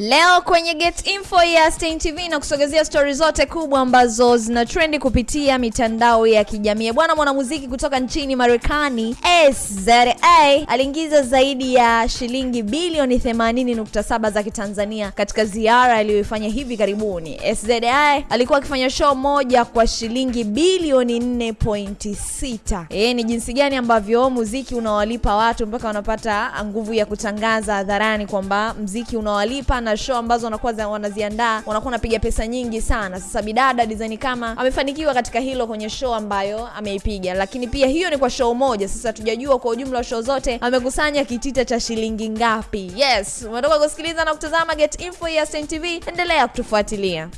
Leo kwenye Get Info ya Stein TV na kusogezea stori zote kubwa ambazo zina trendi kupitia mitandao ya kijamii. Bwana mwanamuziki kutoka nchini Marekani SZA aliingiza zaidi ya shilingi bilioni 80.7 za Kitanzania katika ziara aliyoifanya hivi karibuni. SZA alikuwa akifanya show moja kwa shilingi bilioni 4.6. Eh, ni jinsi gani ambavyo muziki unawalipa watu mpaka wanapata nguvu ya kutangaza hadharani kwamba mziki unawalipa na show ambazo wanakuwa wanaziandaa wanakuwa wanapiga pesa nyingi sana. Sasa bidada design kama amefanikiwa katika hilo kwenye show ambayo ameipiga, lakini pia hiyo ni kwa show moja. Sasa tujajua kwa ujumla wa show zote amekusanya kitita cha shilingi ngapi. Yes, umetoka kusikiliza na kutazama Get Info ya Stein TV, endelea kutufuatilia.